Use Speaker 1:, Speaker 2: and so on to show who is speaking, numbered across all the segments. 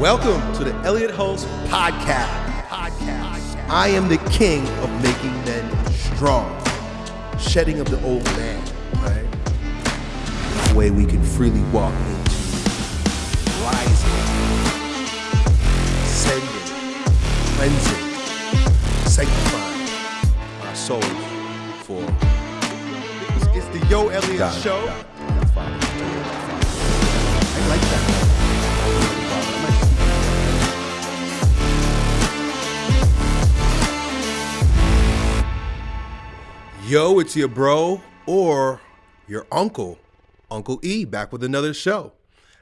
Speaker 1: Welcome to the Elliott Hulse Podcast. Podcast. I am the king of making men strong, shedding of the old man, right? The way we can freely walk into rising, ascending, cleansing, sanctifying our souls for. It's, the Yo Elliott
Speaker 2: God,
Speaker 1: Show.
Speaker 2: God.
Speaker 1: I like that. Yo, it's your bro or your uncle, Uncle E, back with another show.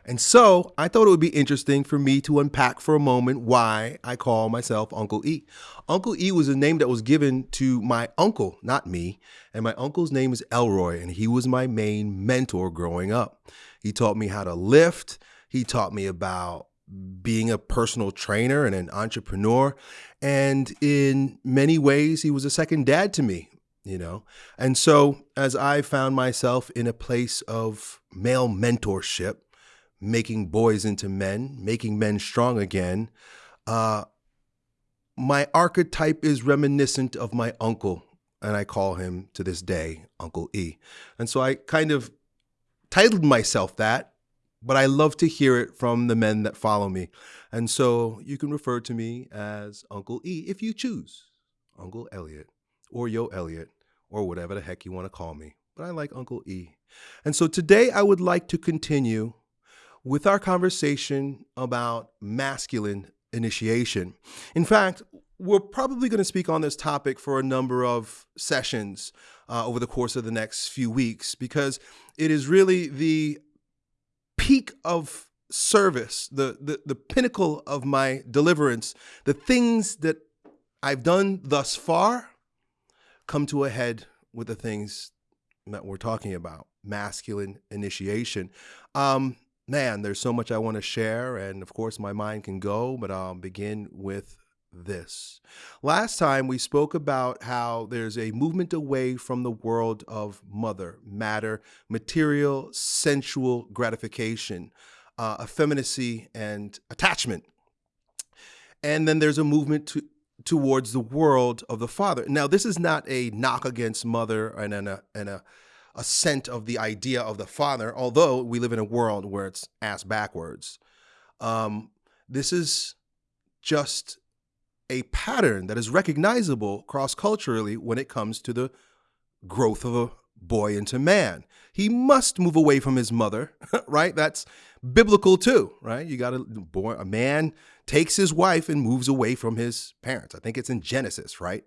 Speaker 1: And so I thought it would be interesting for me to unpack for a moment why I call myself Uncle E. Uncle E was a name that was given to my uncle, not me. And my uncle's name is Elroy, and he was my main mentor growing up. He taught me how to lift, he taught me about being a personal trainer and an entrepreneur. And in many ways, he was a second dad to me, you know? And so as I found myself in a place of male mentorship, making boys into men, making men strong again, uh, my archetype is reminiscent of my uncle, and I call him to this day Uncle E. And so I kind of titled myself that, but I love to hear it from the men that follow me. And so you can refer to me as Uncle E if you choose, Uncle Elliott, or Yo Elliott, or whatever the heck you want to call me. But I like Uncle E. And so today I would like to continue with our conversation about masculine initiation. In fact, we're probably going to speak on this topic for a number of sessions uh, over the course of the next few weeks because it is really the peak of service, the, the, the pinnacle of my deliverance, the things that I've done thus far come to a head with the things that we're talking about masculine initiation. Um, man, there's so much I want to share, and of course, my mind can go, but I'll begin with this. Last time we spoke about how there's a movement away from the world of mother, matter, material, sensual gratification, uh, effeminacy, and attachment. And then there's a movement to, towards the world of the father. Now, this is not a knock against mother and, and a, and a ascent of the idea of the father, although we live in a world where it's ass backwards. Um, this is just a pattern that is recognizable cross culturally when it comes to the growth of a boy into man. He must move away from his mother, right? That's biblical too, right? You got a boy, a man takes his wife and moves away from his parents. I think it's in Genesis, right?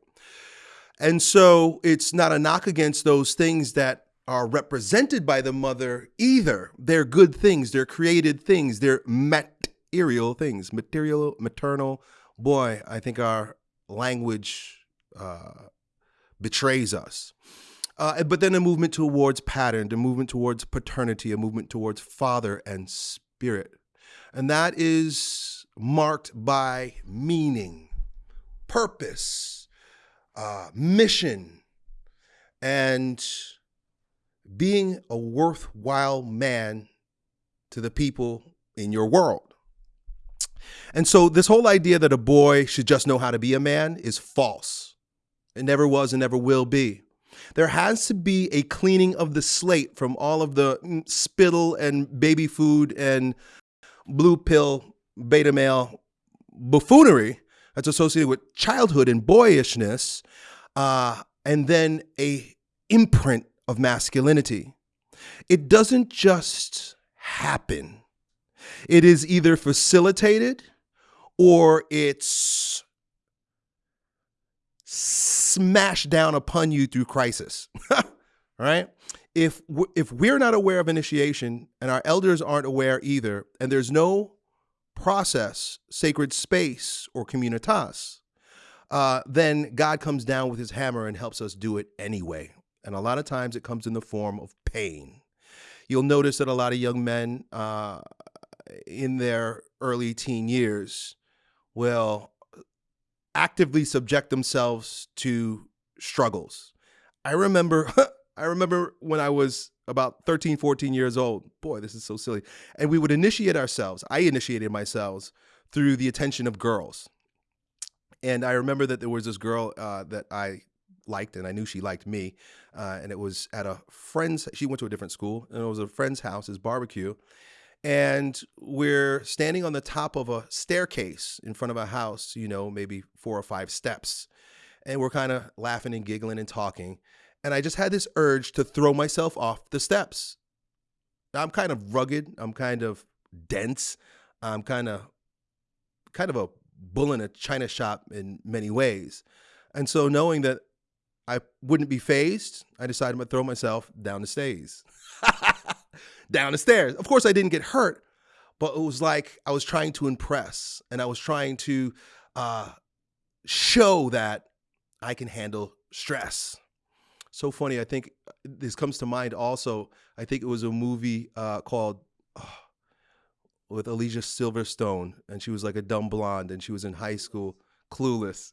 Speaker 1: And so it's not a knock against those things that are represented by the mother either. They're good things, they're created things, they're material things, material, maternal. Boy, I think our language uh, betrays us. Uh, but then a movement towards pattern, a movement towards paternity, a movement towards father and spirit. And that is marked by meaning, purpose, uh, mission, and being a worthwhile man to the people in your world. And so, this whole idea that a boy should just know how to be a man is false. It never was and never will be. There has to be a cleaning of the slate from all of the mm, spittle and baby food and blue pill beta male buffoonery that's associated with childhood and boyishness, uh, and then a imprint of masculinity. It doesn't just happen. It is either facilitated or it's smashed down upon you through crisis. right? If if we're not aware of initiation and our elders aren't aware either and there's no process, sacred space or communitas, uh, then God comes down with his hammer and helps us do it anyway. And a lot of times it comes in the form of pain. You'll notice that a lot of young men uh, in their early teen years will actively subject themselves to struggles. I remember I remember when I was about 13, 14 years old. Boy, this is so silly. And we would initiate ourselves. I initiated myself through the attention of girls. And I remember that there was this girl uh, that I liked, and I knew she liked me. Uh, and it was at a friend's. She went to a different school, and it was a friend's house, his barbecue. And we're standing on the top of a staircase in front of a house, you know, maybe four or five steps. And we're kind of laughing and giggling and talking. And I just had this urge to throw myself off the steps. I'm kind of rugged. I'm kind of dense. I'm kind of kind of a bull in a china shop in many ways. And so knowing that I wouldn't be fazed, I decided to throw myself down the stairs. down the stairs. Of course I didn't get hurt, but it was like I was trying to impress and I was trying to uh, show that I can handle stress. So funny. I think uh, this comes to mind also. I think it was a movie uh, called with Alicia Silverstone, and she was like a dumb blonde, and she was in high school, clueless.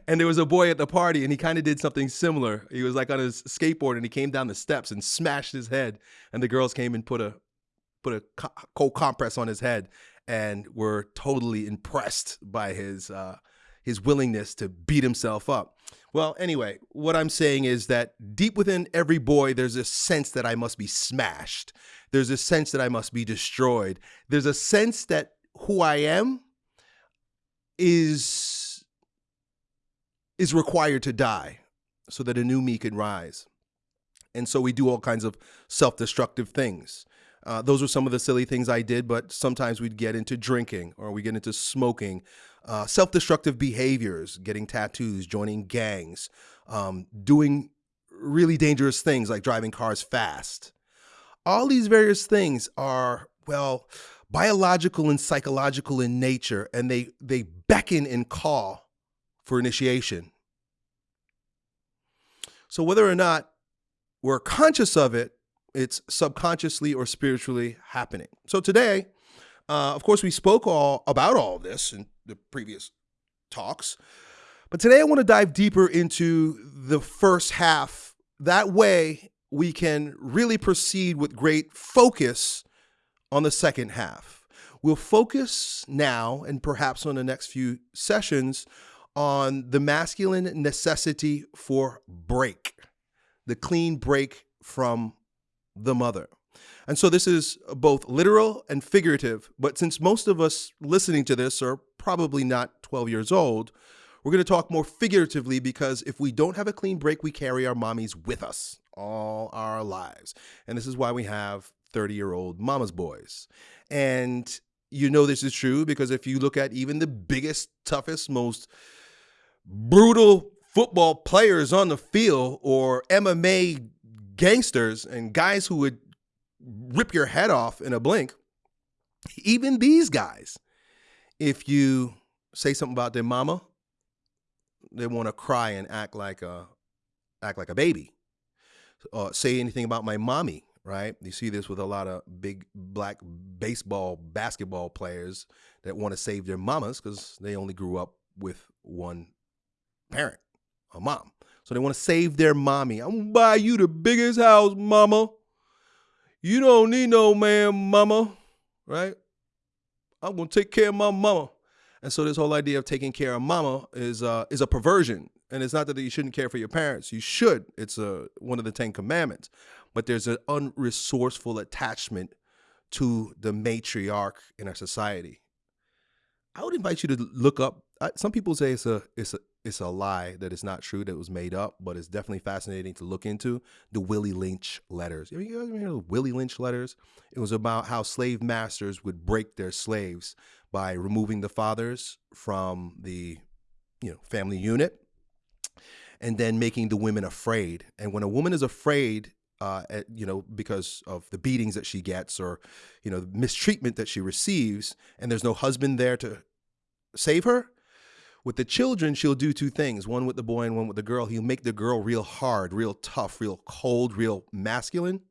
Speaker 1: and there was a boy at the party, and he kind of did something similar. He was like on his skateboard, and he came down the steps and smashed his head, and the girls came and put a put a cold compress on his head, and were totally impressed by his uh, his willingness to beat himself up. Well, anyway, what I'm saying is that deep within every boy, there's a sense that I must be smashed. There's a sense that I must be destroyed. There's a sense that who I am is is required to die so that a new me can rise. And so we do all kinds of self-destructive things. Uh, those were some of the silly things I did, but sometimes we'd get into drinking or we get into smoking, uh, self destructive behaviors, getting tattoos, joining gangs, um, doing really dangerous things like driving cars fast. All these various things are, well, biological and psychological in nature, and they, they beckon and call for initiation. So, whether or not we're conscious of it it's subconsciously or spiritually happening. So today, uh, of course, we spoke all about all this in the previous talks, but today I want to dive deeper into the first half. That way, we can really proceed with great focus on the second half. We'll focus now and perhaps on the next few sessions on the masculine necessity for break, the clean break from the mother. And so this is both literal and figurative, but since most of us listening to this are probably not 12 years old, we're going to talk more figuratively because if we don't have a clean break, we carry our mommies with us all our lives. And this is why we have 30 year old mama's boys. And you know this is true because if you look at even the biggest, toughest, most brutal football players on the field or MMA gangsters and guys who would rip your head off in a blink, even these guys, if you say something about their mama, they want to cry and act like a act like a baby. Uh, say anything about my mommy, right? You see this with a lot of big black baseball, basketball players that want to save their mamas because they only grew up with one parent, a mom. So they want to save their mommy. I'm gonna buy you the biggest house, mama. You don't need no man, mama, right? I'm gonna take care of my mama. And so this whole idea of taking care of mama is uh, is a perversion. And it's not that you shouldn't care for your parents. You should. It's a, uh, one of the Ten Commandments. But there's an unresourceful attachment to the matriarch in our society. I would invite you to look up. Some people say it's a it's a it's a lie that it's not true that it was made up, but it's definitely fascinating to look into the Willie Lynch letters. You guys remember the Willie Lynch letters? It was about how slave masters would break their slaves by removing the fathers from the you know family unit and then making the women afraid. And when a woman is afraid, uh, at, you know, because of the beatings that she gets or, you know, the mistreatment that she receives, and there's no husband there to save her, with the children, she'll do two things one with the boy and one with the girl. He'll make the girl real hard, real tough, real cold, real masculine.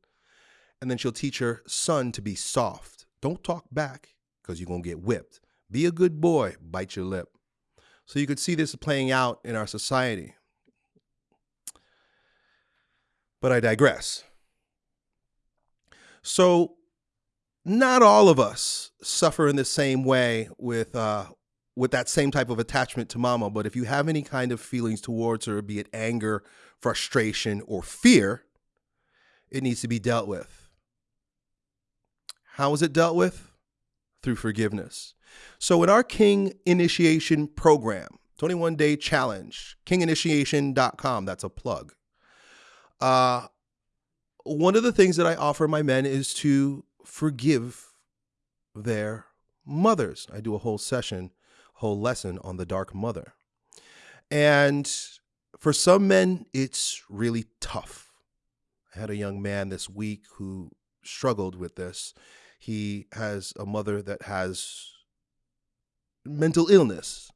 Speaker 1: And then she'll teach her son to be soft. Don't talk back because you're going to get whipped. Be a good boy, bite your lip. So you could see this playing out in our society. But I digress. So not all of us suffer in the same way with uh, with that same type of attachment to mama. But if you have any kind of feelings towards her, be it anger, frustration, or fear, it needs to be dealt with. How is it dealt with? Through forgiveness. So, in our King Initiation program, 21 day challenge, kinginitiation.com, that's a plug. Uh, one of the things that I offer my men is to forgive their mothers. I do a whole session, whole lesson on the dark mother. And for some men, it's really tough. I had a young man this week who struggled with this. He has a mother that has mental illness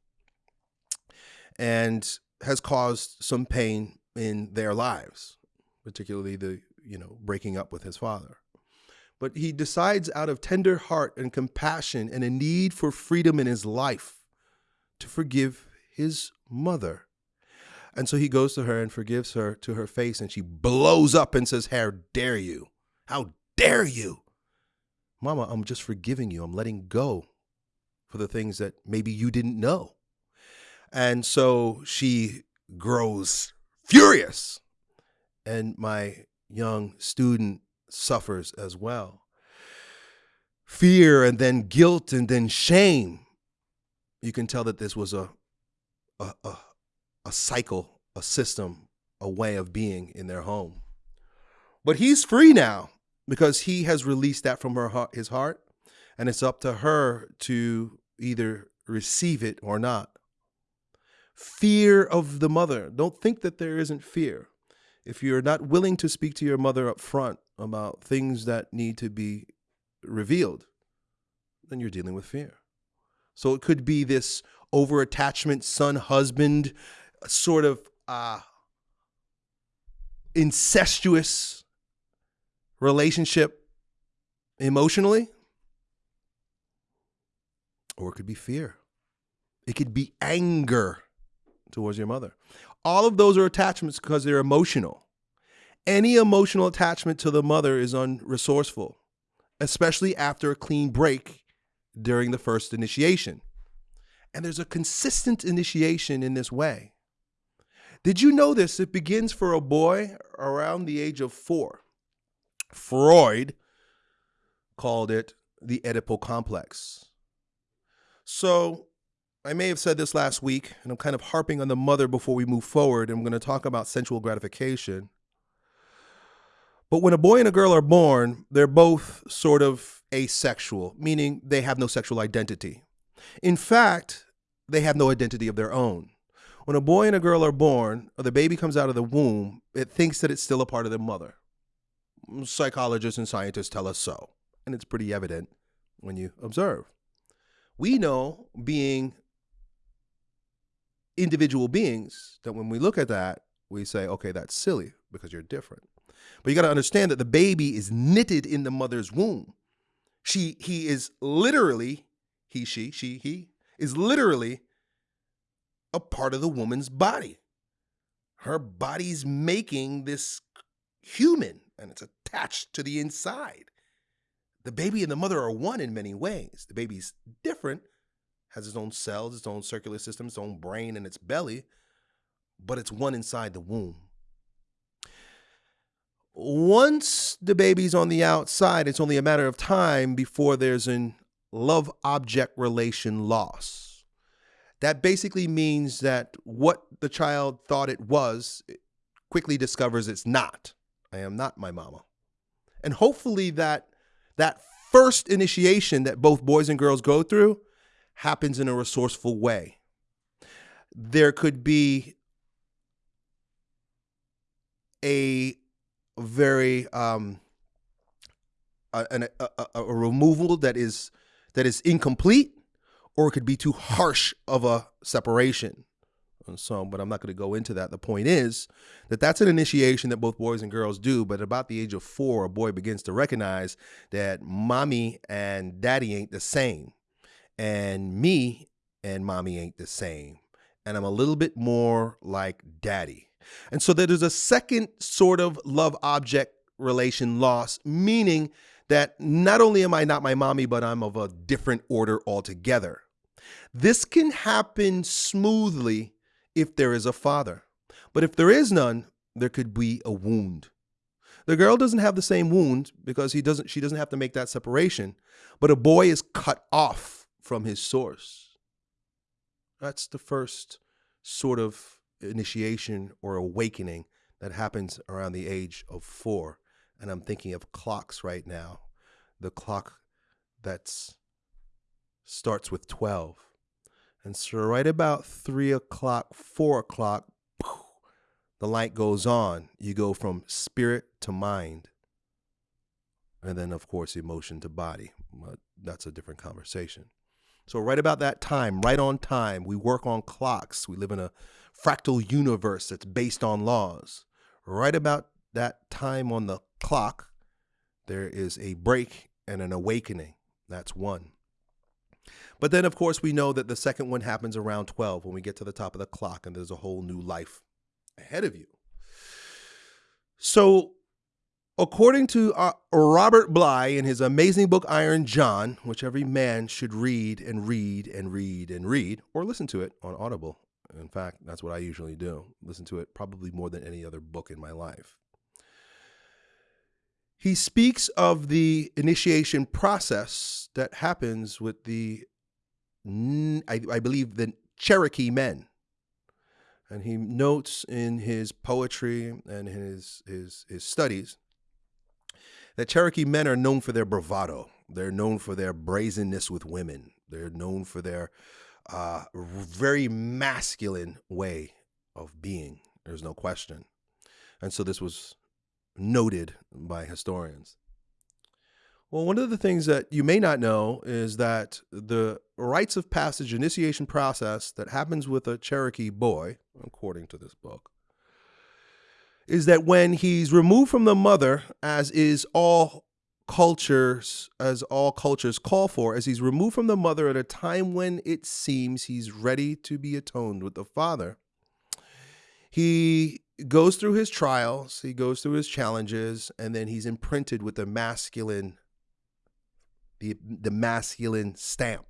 Speaker 1: and has caused some pain in their lives, particularly the, you know, breaking up with his father. But he decides out of tender heart and compassion and a need for freedom in his life to forgive his mother. And so he goes to her and forgives her to her face, and she blows up and says, How dare you? How dare you? Mama, I'm just forgiving you. I'm letting go for the things that maybe you didn't know. And so she grows furious. And my young student suffers as well. Fear and then guilt and then shame. You can tell that this was a, a, a, a cycle, a system, a way of being in their home. But he's free now because he has released that from her his heart, and it's up to her to either receive it or not. Fear of the mother. Don't think that there isn't fear. If you're not willing to speak to your mother up front about things that need to be revealed, then you're dealing with fear. So it could be this over attachment, son, husband, sort of uh, incestuous relationship emotionally or it could be fear. It could be anger towards your mother. All of those are attachments because they're emotional. Any emotional attachment to the mother is unresourceful, especially after a clean break during the first initiation. And there's a consistent initiation in this way. Did you know this? It begins for a boy around the age of four. Freud called it the Oedipal complex. So I may have said this last week, and I'm kind of harping on the mother before we move forward. And I'm going to talk about sensual gratification. But when a boy and a girl are born, they're both sort of asexual, meaning they have no sexual identity. In fact, they have no identity of their own. When a boy and a girl are born, or the baby comes out of the womb, it thinks that it's still a part of their mother. Psychologists and scientists tell us so, and it's pretty evident when you observe. We know, being individual beings, that when we look at that, we say, okay, that's silly because you're different. But you got to understand that the baby is knitted in the mother's womb. She, he is literally, he, she, she, he is literally a part of the woman's body. Her body's making this human and it's attached to the inside. The baby and the mother are one in many ways. The baby's different, has its own cells, its own circular system, its own brain, and its belly, but it's one inside the womb. Once the baby's on the outside, it's only a matter of time before there's an love object relation loss. That basically means that what the child thought it was quickly discovers it's not. I am not my mama. And hopefully that that first initiation that both boys and girls go through happens in a resourceful way. There could be a very um, a, a, a, a removal that is that is incomplete, or it could be too harsh of a separation. And so, but I'm not going to go into that. The point is that that's an initiation that both boys and girls do. But about the age of four, a boy begins to recognize that mommy and daddy ain't the same, and me and mommy ain't the same, and I'm a little bit more like daddy. And so there's a second sort of love object relation loss, meaning that not only am I not my mommy, but I'm of a different order altogether. This can happen smoothly if there is a father. But if there is none, there could be a wound. The girl doesn't have the same wound because he doesn't she doesn't have to make that separation, but a boy is cut off from his source. That's the first sort of initiation or awakening that happens around the age of 4. And I'm thinking of clocks right now. The clock that starts with 12. And so right about 3 o'clock, 4 o'clock, the light goes on. You go from spirit to mind. And then, of course, emotion to body. But that's a different conversation. So, right about that time, right on time, we work on clocks. We live in a fractal universe that's based on laws. Right about that time on the clock, there is a break and an awakening. That's one. But then, of course, we know that the second one happens around 12 when we get to the top of the clock and there's a whole new life ahead of you. So, according to uh, Robert Bly in his amazing book Iron John, which every man should read and read and read and read, or listen to it on Audible. In fact, that's what I usually do. Listen to it probably more than any other book in my life. He speaks of the initiation process that happens with the, I, I believe, the Cherokee men. And he notes in his poetry and his, his, his studies that Cherokee men are known for their bravado. They're known for their brazenness with women. They're known for their uh, very masculine way of being. There's no question. And so this was noted by historians. Well, one of the things that you may not know is that the rites of passage initiation process that happens with a Cherokee boy, according to this book, is that when he's removed from the mother, as is all cultures, as all cultures call for, as he's removed from the mother at a time when it seems he's ready to be atoned with the father, he goes through his trials, he goes through his challenges, and then he's imprinted with the masculine the the masculine stamp.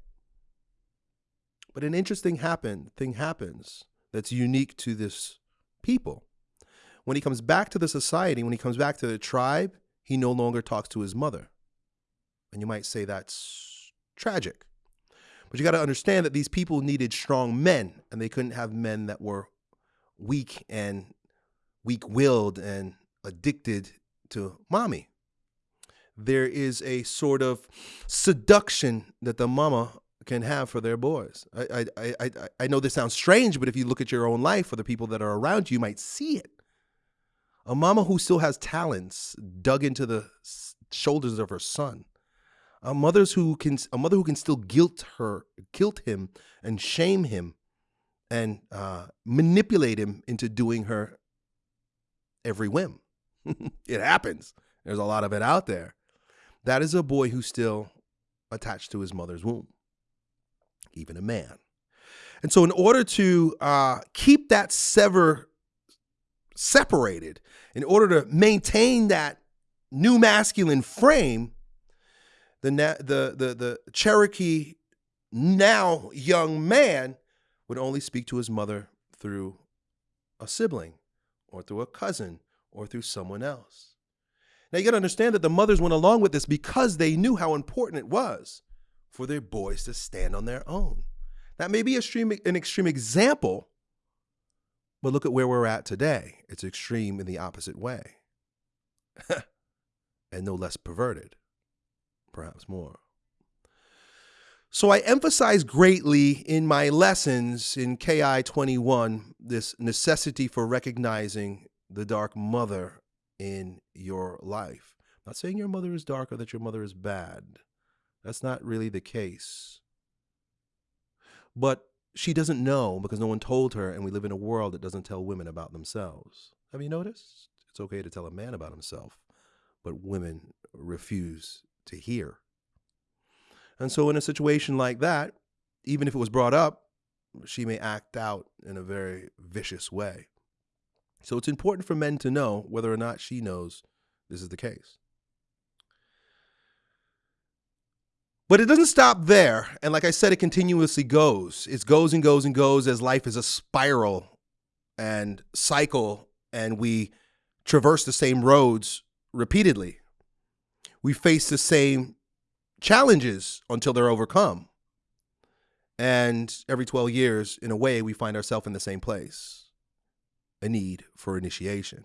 Speaker 1: But an interesting happen thing happens that's unique to this people. When he comes back to the society, when he comes back to the tribe, he no longer talks to his mother. And you might say that's tragic. But you got to understand that these people needed strong men, and they couldn't have men that were weak and weak willed and addicted to mommy there is a sort of seduction that the mama can have for their boys. I, I, I, I know this sounds strange, but if you look at your own life or the people that are around you, you might see it. A mama who still has talents dug into the shoulders of her son. A mother's who can a mother who can still guilt her, guilt him, and shame him, and uh, manipulate him into doing her every whim. it happens. There's a lot of it out there. That is a boy who's still attached to his mother's womb, even a man. And so, in order to uh, keep that sever separated, in order to maintain that new masculine frame, the, the, the, the Cherokee now young man would only speak to his mother through a sibling or through a cousin or through someone else. Now you got to understand that the mothers went along with this because they knew how important it was for their boys to stand on their own. That may be a extreme, an extreme example, but look at where we're at today. It's extreme in the opposite way, and no less perverted, perhaps more. So I emphasize greatly in my lessons in KI 21 this necessity for recognizing the dark mother in your life. I'm not saying your mother is dark or that your mother is bad. That's not really the case. But she doesn't know because no one told her, and we live in a world that doesn't tell women about themselves. Have you noticed? It's okay to tell a man about himself, but women refuse to hear. And so, in a situation like that, even if it was brought up, she may act out in a very vicious way. So it's important for men to know whether or not she knows this is the case. But it doesn't stop there. And like I said, it continuously goes. It goes and goes and goes as life is a spiral and cycle, and we traverse the same roads repeatedly. We face the same challenges until they're overcome. And every 12 years, in a way, we find ourselves in the same place a need for initiation.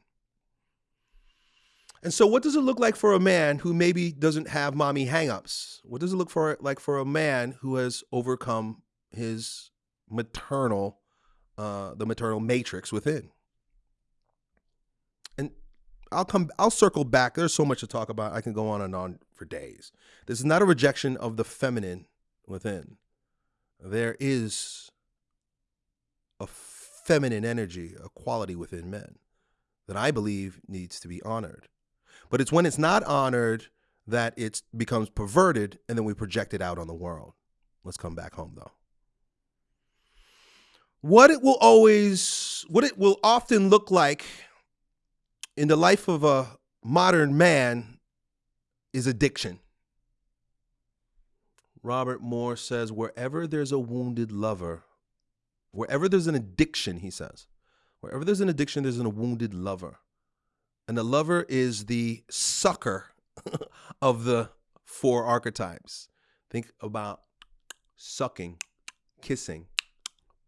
Speaker 1: And so, what does it look like for a man who maybe doesn't have mommy hangups? What does it look for like for a man who has overcome his maternal, uh, the maternal matrix within? And I'll come, I'll circle back. There's so much to talk about. I can go on and on for days. This is not a rejection of the feminine within. There is a feminine energy, a quality within men that I believe needs to be honored. But it's when it's not honored that it becomes perverted and then we project it out on the world. Let's come back home though. What it will always, what it will often look like in the life of a modern man is addiction. Robert Moore says, wherever there's a wounded lover, wherever there's an addiction, he says, wherever there's an addiction, there's a wounded lover. And the lover is the sucker of the four archetypes. Think about sucking, kissing,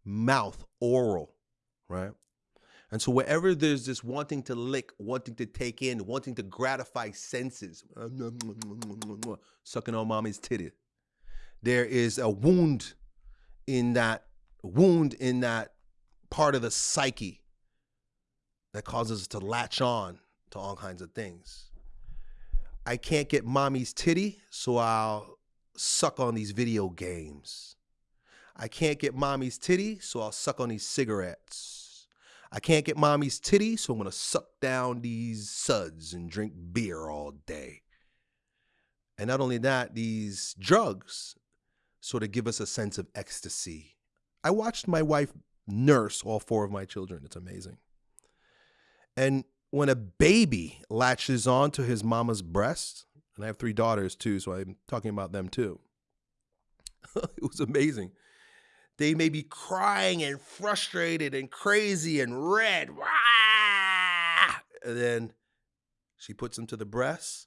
Speaker 1: mouth, oral, right? And so wherever there's this wanting to lick, wanting to take in, wanting to gratify senses, sucking on mommy's titty, there is a wound in that wound in that part of the psyche that causes us to latch on to all kinds of things. I can't get mommy's titty, so I'll suck on these video games. I can't get mommy's titty, so I'll suck on these cigarettes. I can't get mommy's titty, so I'm gonna suck down these suds and drink beer all day. And not only that, these drugs sort of give us a sense of ecstasy. I watched my wife nurse all four of my children. It's amazing. And when a baby latches on to his mama's breast, and I have three daughters too, so I'm talking about them too. it was amazing. They may be crying and frustrated and crazy and red. And then she puts them to the breast,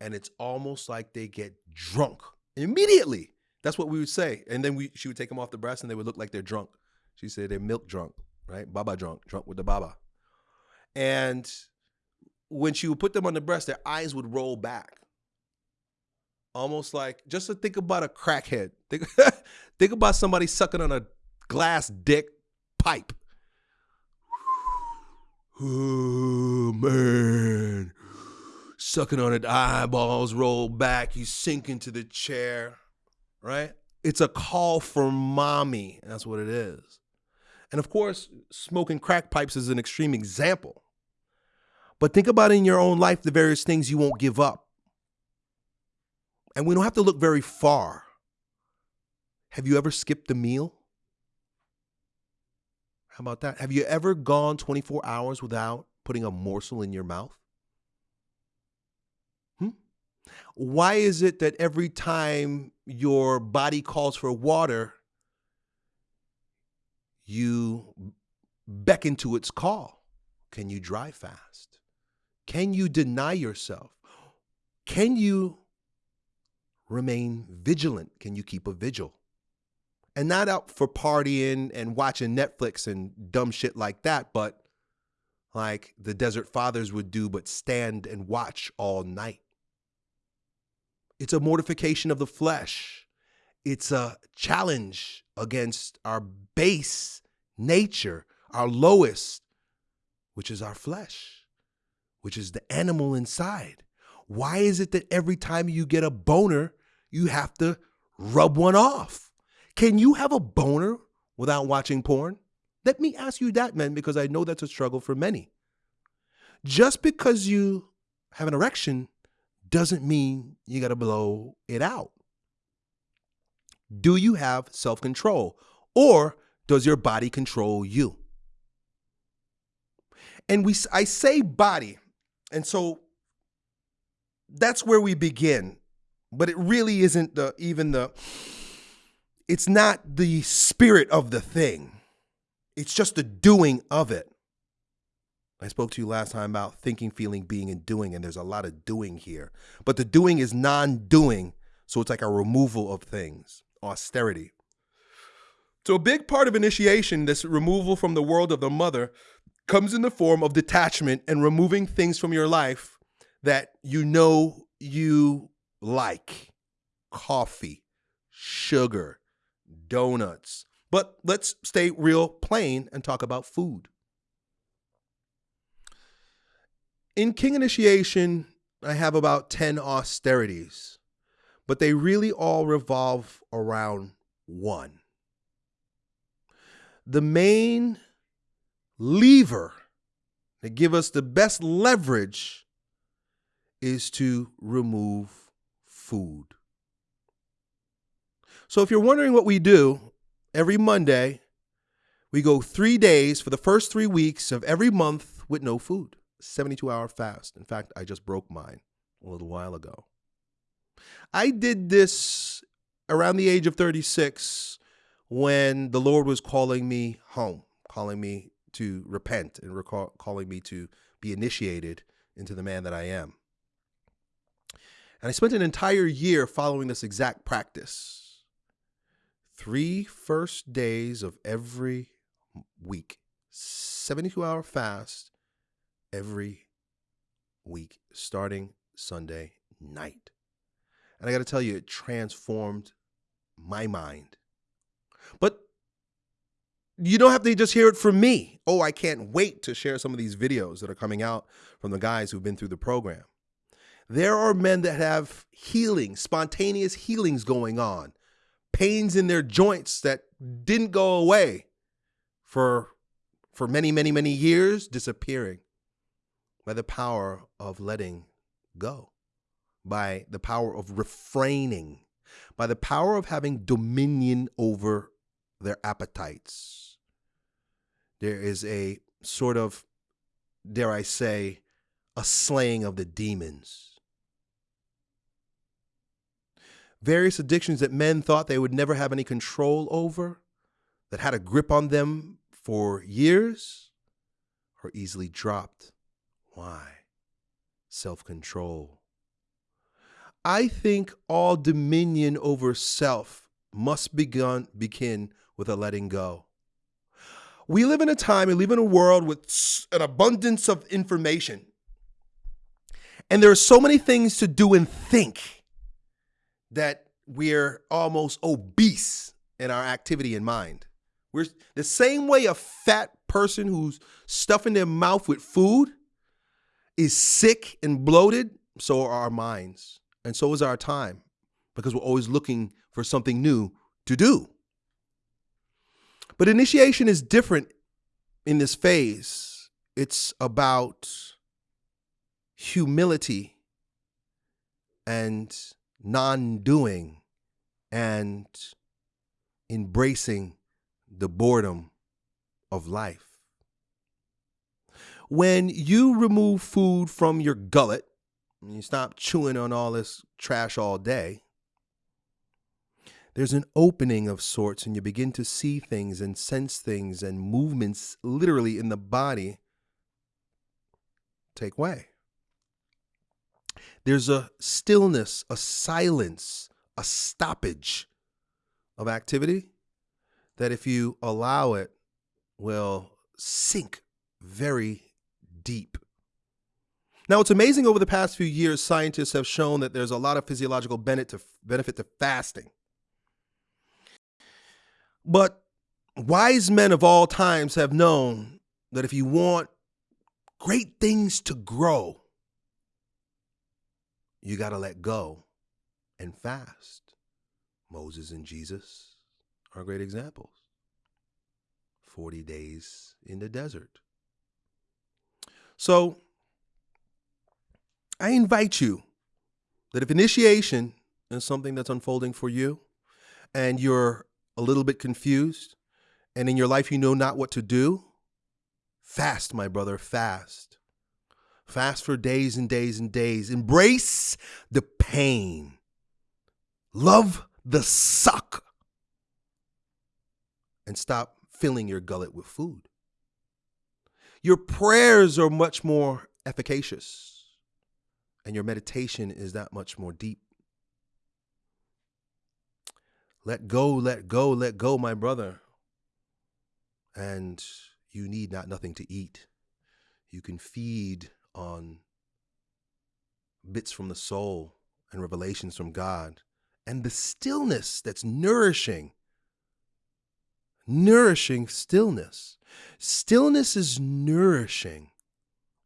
Speaker 1: and it's almost like they get drunk immediately. That's what we would say. And then we she would take them off the breast and they would look like they're drunk. She said they're milk drunk, right? Baba drunk, drunk with the baba. And when she would put them on the breast, their eyes would roll back. Almost like just to think about a crackhead. Think, think about somebody sucking on a glass dick pipe. Oh man. Sucking on it, eyeballs roll back, you sink into the chair, right? It's a call for mommy. That's what it is. And of course, smoking crack pipes is an extreme example. But think about in your own life the various things you won't give up. And we don't have to look very far. Have you ever skipped a meal? How about that? Have you ever gone 24 hours without putting a morsel in your mouth? Hmm? Why is it that every time your body calls for water, you beckon to its call. Can you drive fast? Can you deny yourself? Can you remain vigilant? Can you keep a vigil? And not out for partying and watching Netflix and dumb shit like that, but like the Desert Fathers would do, but stand and watch all night. It's a mortification of the flesh. It's a challenge against our base nature, our lowest, which is our flesh, which is the animal inside. Why is it that every time you get a boner, you have to rub one off? Can you have a boner without watching porn? Let me ask you that, man, because I know that's a struggle for many. Just because you have an erection doesn't mean you got to blow it out. Do you have self control? Or does your body control you? And we, I say body, and so that's where we begin. but it really isn't the even the it's not the spirit of the thing. It's just the doing of it. I spoke to you last time about thinking, feeling, being, and doing, and there's a lot of doing here. But the doing is non doing, so it's like a removal of things, austerity. So, a big part of initiation, this removal from the world of the mother, comes in the form of detachment and removing things from your life that you know you like coffee, sugar, donuts. But let's stay real plain and talk about food. In King Initiation, I have about 10 austerities, but they really all revolve around one. The main lever that give us the best leverage is to remove food. So if you're wondering what we do, every Monday, we go three days for the first three weeks of every month with no food. 72 hour fast. In fact, I just broke mine a little while ago. I did this around the age of 36 when the Lord was calling me home, calling me to repent and recall, calling me to be initiated into the man that I am. And I spent an entire year following this exact practice. Three first days of every week, 72 hour fast every week, starting Sunday night. And I got to tell you, it transformed my mind. But you don't have to just hear it from me. Oh, I can't wait to share some of these videos that are coming out from the guys who've been through the program. There are men that have healing, spontaneous healings going on, pains in their joints that didn't go away for for many, many, many years, disappearing by the power of letting go, by the power of refraining, by the power of having dominion over their appetites. There is a sort of, dare I say, a slaying of the demons various addictions that men thought they would never have any control over, that had a grip on them for years, are easily dropped. Why? Self control. I think all dominion over self must begun, begin with a letting go. We live in a time, we live in a world with an abundance of information. And there are so many things to do and think that we're almost obese in our activity in mind. We're the same way a fat person who's stuffing their mouth with food is sick and bloated, so are our minds. And so is our time because we're always looking for something new to do. But initiation is different in this phase. It's about humility and non doing and embracing the boredom of life. When you remove food from your gullet, you stop chewing on all this trash all day, there's an opening of sorts, and you begin to see things and sense things and movements literally in the body take way. There's a stillness, a silence, a stoppage of activity that, if you allow it, will sink very deep. Now, it's amazing over the past few years, scientists have shown that there's a lot of physiological benefit to, fasting. But wise men of all times have known that if you want great things to grow, you got to let go and fast. Moses and Jesus are great examples. 40 days in the desert. So, I invite you that if initiation is something that's unfolding for you and you're a little bit confused and in your life you know not what to do, fast, my brother, fast. Fast for days and days and days. Embrace the pain. Love the suck and stop filling your gullet with food. Your prayers are much more efficacious, and your meditation is that much more deep. Let go, let go, let go, my brother. And you need not nothing to eat. You can feed on bits from the soul and revelations from God and the stillness that's nourishing. Nourishing stillness. Stillness is nourishing.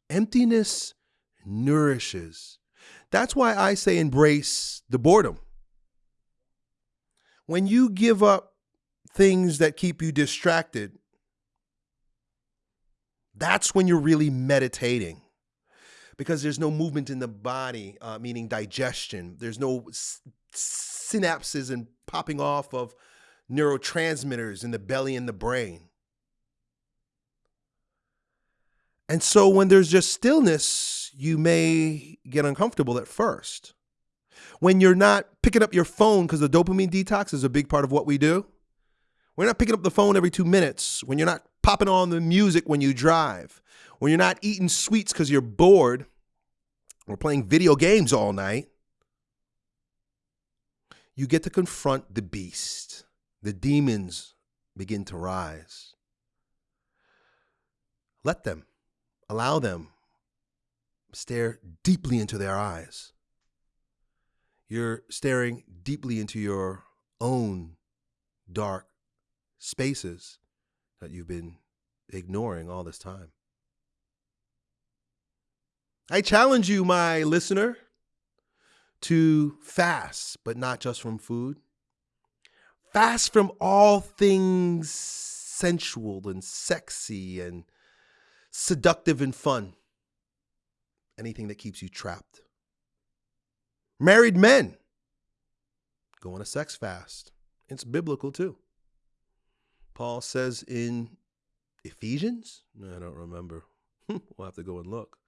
Speaker 1: Emptiness nourishes. That's why I say embrace the boredom. When you give up things that keep you distracted, that's when you're really meditating because there's no movement in the body, uh, meaning digestion. There's no synapses and popping off of neurotransmitters in the belly and the brain. And so when there's just stillness, you may get uncomfortable at first. When you're not picking up your phone, because the dopamine detox is a big part of what we do, we're not picking up the phone every two minutes. When you're not popping on the music when you drive, when you're not eating sweets because you're bored, or playing video games all night, you get to confront the beast. The demons begin to rise. Let them, allow them, stare deeply into their eyes. You're staring deeply into your own dark spaces that you've been ignoring all this time. I challenge you, my listener, to fast, but not just from food. Fast from all things sensual and sexy and seductive and fun. Anything that keeps you trapped. Married men go on a sex fast. It's biblical too. Paul says in Ephesians, I don't remember. we'll have to go and look.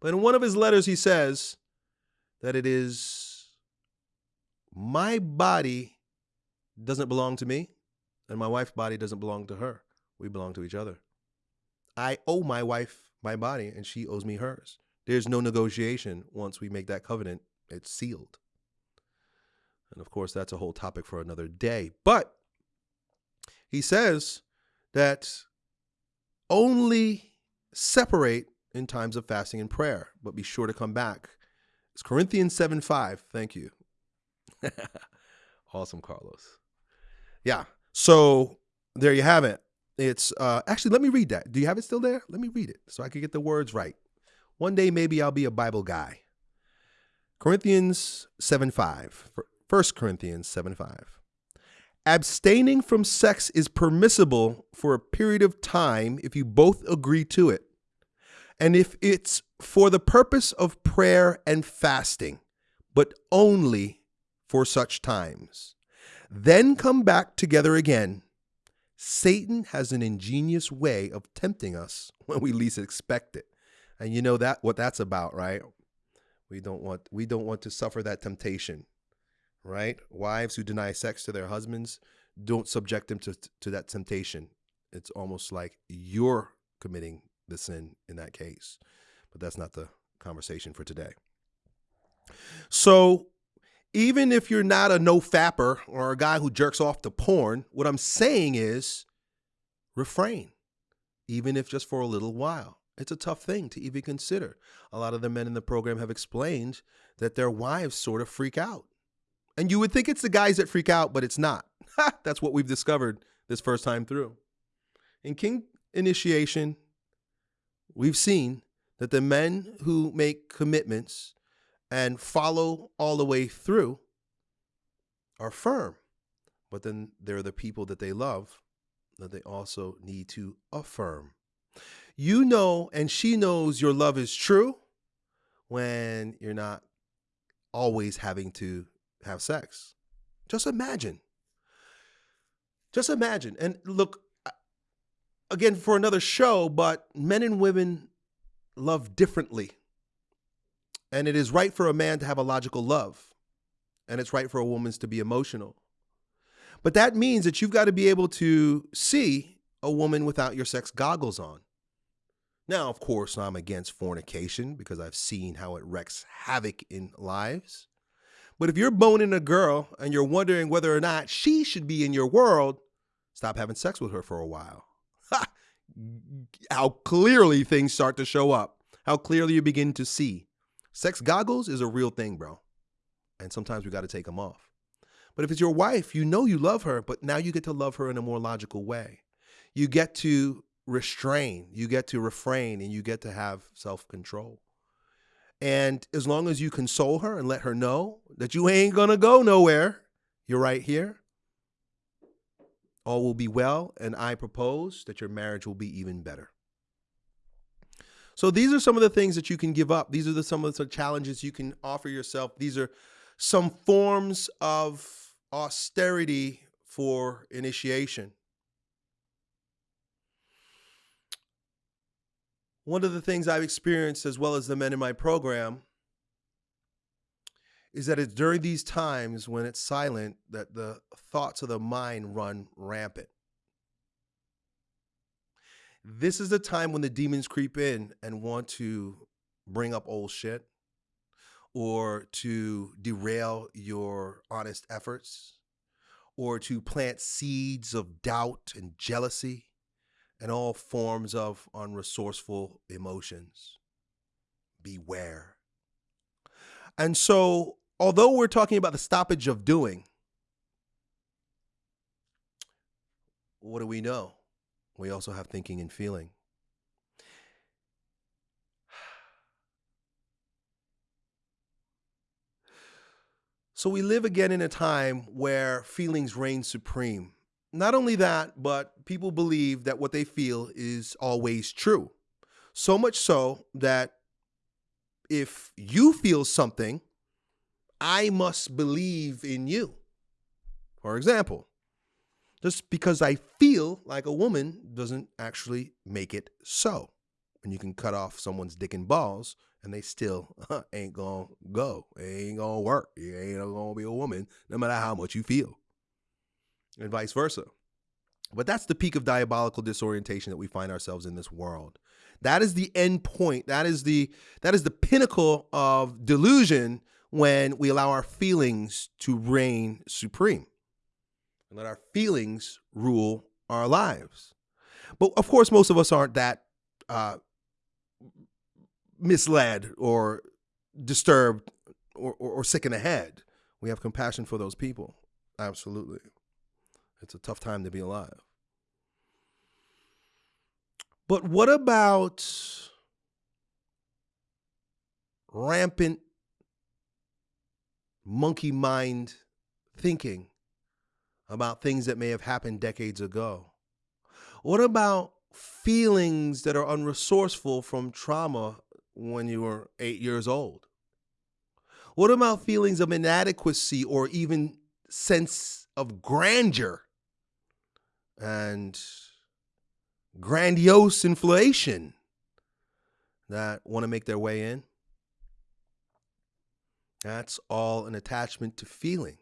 Speaker 1: But in one of his letters, he says that it is my body doesn't belong to me, and my wife's body doesn't belong to her. We belong to each other. I owe my wife my body, and she owes me hers. There's no negotiation once we make that covenant, it's sealed. And of course, that's a whole topic for another day. But he says that only separate in times of fasting and prayer, but be sure to come back. It's Corinthians 7 5. Thank you. awesome, Carlos. Yeah. So there you have it. It's uh, actually, let me read that. Do you have it still there? Let me read it so I can get the words right. One day, maybe I'll be a Bible guy. Corinthians 7 5. 1 Corinthians 7 5. Abstaining from sex is permissible for a period of time if you both agree to it and if it's for the purpose of prayer and fasting, but only for such times, then come back together again. Satan has an ingenious way of tempting us when we least expect it. And you know that what that's about, right? We don't want we don't want to suffer that temptation. Right? Wives who deny sex to their husbands don't subject them to, to that temptation. It's almost like you're committing the sin in that case. But that's not the conversation for today. So, even if you're not a no fapper or a guy who jerks off to porn, what I'm saying is refrain, even if just for a little while. It's a tough thing to even consider. A lot of the men in the program have explained that their wives sort of freak out. And you would think it's the guys that freak out, but it's not. That's what we've discovered this first time through. In King Initiation, we've seen that the men who make commitments and follow all the way through are firm. But then there are the people that they love that they also need to affirm. You know, and she knows your love is true when you're not always having to have sex. Just imagine. Just imagine. And look, again for another show, but men and women love differently. And it is right for a man to have a logical love. and it's right for a woman's to be emotional. But that means that you've got to be able to see a woman without your sex goggles on. Now, of course, I'm against fornication because I've seen how it wreaks havoc in lives. But if you're boning a girl and you're wondering whether or not she should be in your world, stop having sex with her for a while. how clearly things start to show up, how clearly you begin to see. Sex goggles is a real thing, bro. And sometimes we got to take them off. But if it's your wife, you know you love her, but now you get to love her in a more logical way. You get to restrain, you get to refrain, and you get to have self control. And as long as you console her and let her know that you ain't gonna go nowhere, you're right here, all will be well. And I propose that your marriage will be even better. So these are some of the things that you can give up. These are the, some of the challenges you can offer yourself. These are some forms of austerity for initiation. One of the things I've experienced, as well as the men in my program, is that it's during these times when it's silent that the thoughts of the mind run rampant. This is the time when the demons creep in and want to bring up old shit or to derail your honest efforts or to plant seeds of doubt and jealousy and all forms of unresourceful emotions. Beware. And so, although we're talking about the stoppage of doing, what do we know? We also have thinking and feeling. So we live again in a time where feelings reign supreme. Not only that, but people believe that what they feel is always true. So much so that if you feel something, I must believe in you. For example, just because I feel like a woman doesn't actually make it so. And you can cut off someone's dick and balls and they still uh, ain't gonna go. It ain't gonna work. You ain't gonna be a woman no matter how much you feel and vice versa. But that's the peak of diabolical disorientation that we find ourselves in this world. That is the end point. That is the that is the pinnacle of delusion when we allow our feelings to reign supreme and let our feelings rule our lives. But of course, most of us aren't that uh, misled or disturbed or, or, or sick in the head. We have compassion for those people. Absolutely. It's a tough time to be alive. But what about rampant monkey mind thinking about things that may have happened decades ago? What about feelings that are unresourceful from trauma when you were eight years old? What about feelings of inadequacy or even sense of grandeur and grandiose inflation that want to make their way in. That's all an attachment to feeling.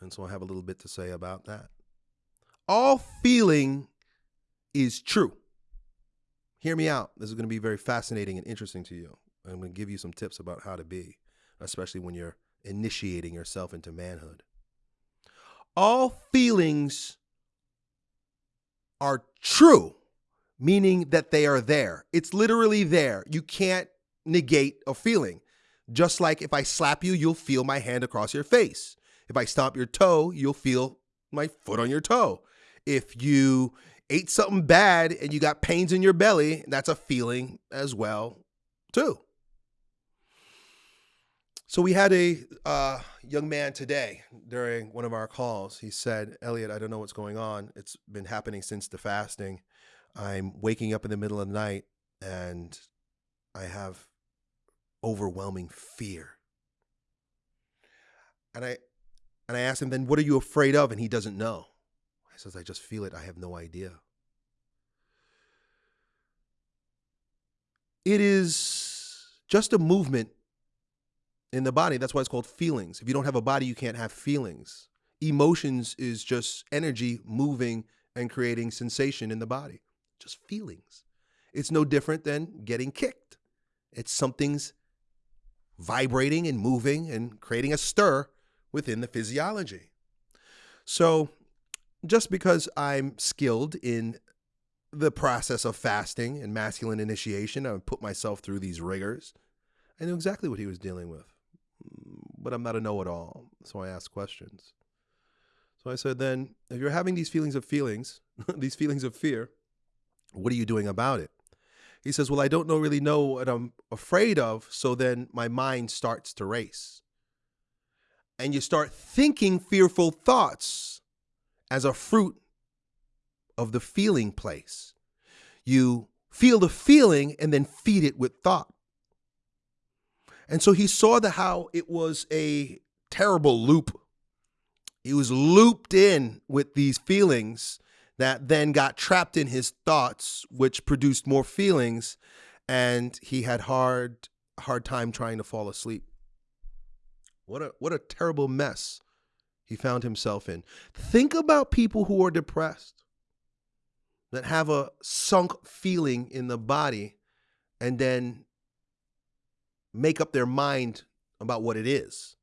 Speaker 1: And so I have a little bit to say about that. All feeling is true. Hear me out. This is going to be very fascinating and interesting to you. I'm going to give you some tips about how to be, especially when you're initiating yourself into manhood. All feelings are true, meaning that they are there. It's literally there. You can't negate a feeling. Just like if I slap you, you'll feel my hand across your face. If I stomp your toe, you'll feel my foot on your toe. If you ate something bad and you got pains in your belly, that's a feeling as well, too. So we had a uh, young man today during one of our calls. He said, "Elliott, I don't know what's going on. It's been happening since the fasting. I'm waking up in the middle of the night and I have overwhelming fear." And I and I asked him, "Then what are you afraid of?" And he doesn't know. He says, "I just feel it. I have no idea." It is just a movement in the body. That's why it's called feelings. If you don't have a body, you can't have feelings. Emotions is just energy moving and creating sensation in the body, just feelings. It's no different than getting kicked. It's something's vibrating and moving and creating a stir within the physiology. So, just because I'm skilled in the process of fasting and masculine initiation, I put myself through these rigors. I knew exactly what he was dealing with, but I'm not a know it all. So I asked questions. So I said, then, if you're having these feelings of feelings, these feelings of fear, what are you doing about it? He says, Well, I don't know really know what I'm afraid of. So then my mind starts to race. And you start thinking fearful thoughts as a fruit of the feeling place. You feel the feeling and then feed it with thought. And so he saw the how it was a terrible loop. He was looped in with these feelings that then got trapped in his thoughts, which produced more feelings, and he had hard hard time trying to fall asleep. What a what a terrible mess he found himself in. Think about people who are depressed that have a sunk feeling in the body and then make up their mind about what it is.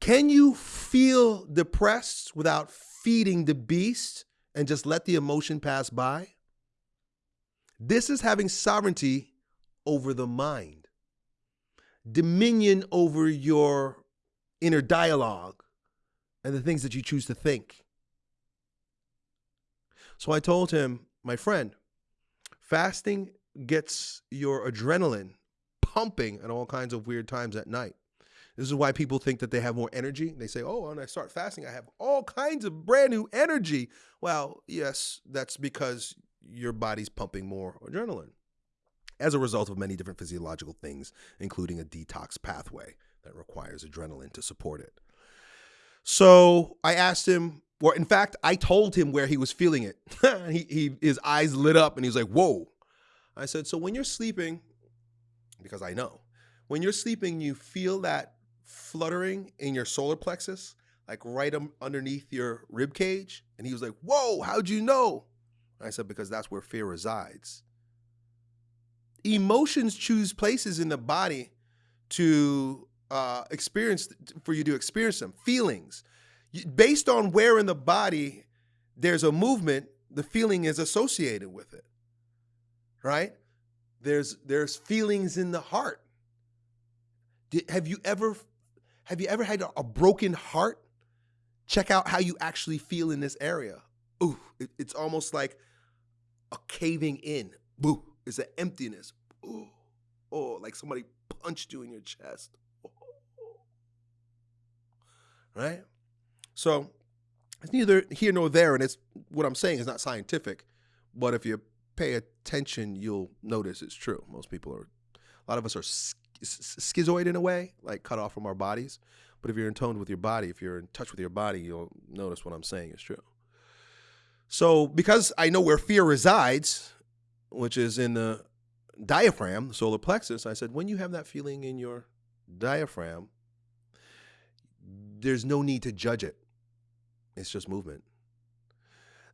Speaker 1: Can you feel depressed without feeding the beast and just let the emotion pass by? This is having sovereignty over the mind, dominion over your inner dialogue and the things that you choose to think. So I told him, my friend, fasting gets your adrenaline pumping at all kinds of weird times at night. This is why people think that they have more energy. They say, oh, when I start fasting, I have all kinds of brand new energy. Well, yes, that's because your body's pumping more adrenaline as a result of many different physiological things, including a detox pathway that requires adrenaline to support it. So I asked him, or in fact, I told him where he was feeling it. he, he, his eyes lit up and he was like, whoa. I said, so when you're sleeping, because I know, when you're sleeping, you feel that fluttering in your solar plexus, like right um, underneath your rib cage. And he was like, Whoa, how'd you know? I said, Because that's where fear resides. Emotions choose places in the body to uh, experience, for you to experience them, feelings. Based on where in the body there's a movement, the feeling is associated with it, right? There's, there's feelings in the heart. Did, have you ever have you ever had a broken heart? Check out how you actually feel in this area. Ooh, it, it's almost like a caving in. Boo, it's an emptiness. Ooh, oh, like somebody punched you in your chest. Oh. Right? So it's neither here nor there, and it's what I'm saying is not scientific. But if you pay attention, you'll notice it's true. Most people are, a lot of us are schizoid in a way, like cut off from our bodies. But if you're in tone with your body, if you're in touch with your body, you'll notice what I'm saying is true. So, because I know where fear resides, which is in the diaphragm, the solar plexus, I said, when you have that feeling in your diaphragm, there's no need to judge it. It's just movement.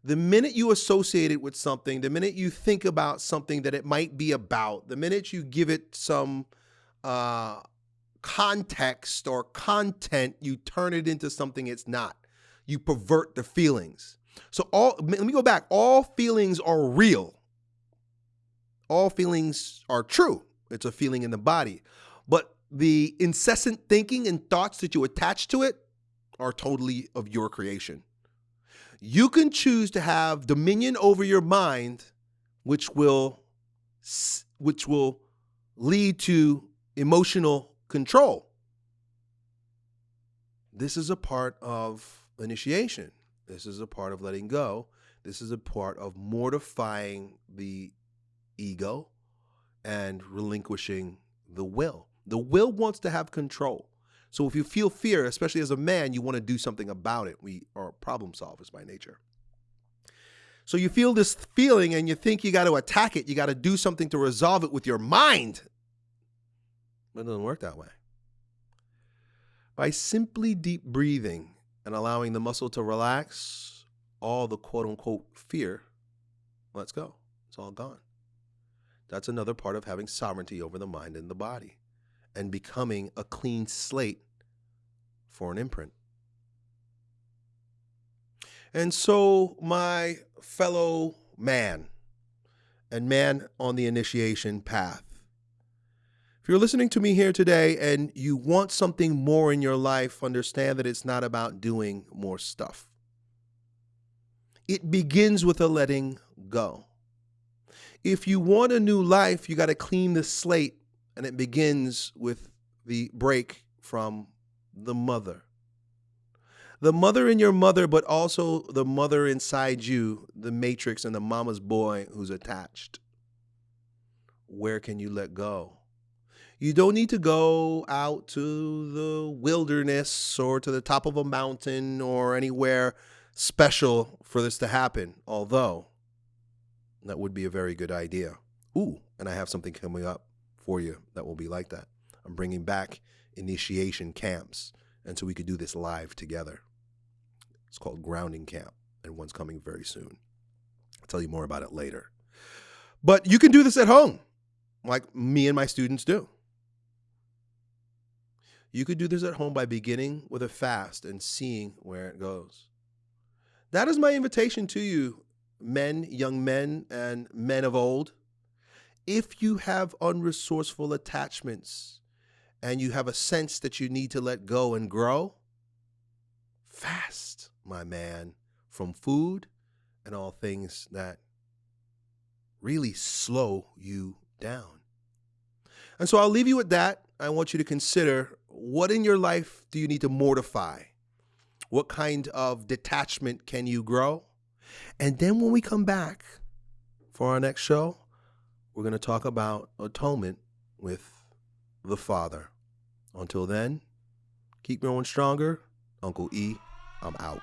Speaker 1: The minute you associate it with something, the minute you think about something that it might be about, the minute you give it some uh, context or content, you turn it into something it's not. You pervert the feelings. So all let me go back. All feelings are real. All feelings are true. It's a feeling in the body. But the incessant thinking and thoughts that you attach to it are totally of your creation. You can choose to have dominion over your mind, which will which will lead to emotional control. This is a part of initiation. This is a part of letting go. This is a part of mortifying the ego and relinquishing the will. The will wants to have control. So if you feel fear, especially as a man, you want to do something about it. We are problem solvers by nature. So you feel this feeling and you think you got to attack it. You got to do something to resolve it with your mind. But it doesn't work that way. By simply deep breathing and allowing the muscle to relax, all the quote unquote fear lets go. It's all gone. That's another part of having sovereignty over the mind and the body and becoming a clean slate for an imprint. And so, my fellow man and man on the initiation path, if you're listening to me here today and you want something more in your life, understand that it's not about doing more stuff. It begins with a letting go. If you want a new life, you got to clean the slate, and it begins with the break from the mother. The mother in your mother, but also the mother inside you, the matrix and the mama's boy who's attached. Where can you let go? You don't need to go out to the wilderness or to the top of a mountain or anywhere special for this to happen, although that would be a very good idea. Ooh, and I have something coming up for you that will be like that. I'm bringing back initiation camps, and so we could do this live together. It's called Grounding Camp, and one's coming very soon. I'll tell you more about it later. But you can do this at home, like me and my students do. You could do this at home by beginning with a fast and seeing where it goes. That is my invitation to you, men, young men, and men of old. If you have unresourceful attachments and you have a sense that you need to let go and grow, fast, my man, from food and all things that really slow you down. And so I'll leave you with that. I want you to consider what in your life do you need to mortify? What kind of detachment can you grow? And then when we come back for our next show, we're going to talk about atonement with the Father. Until then, keep growing stronger. Uncle E, I'm out.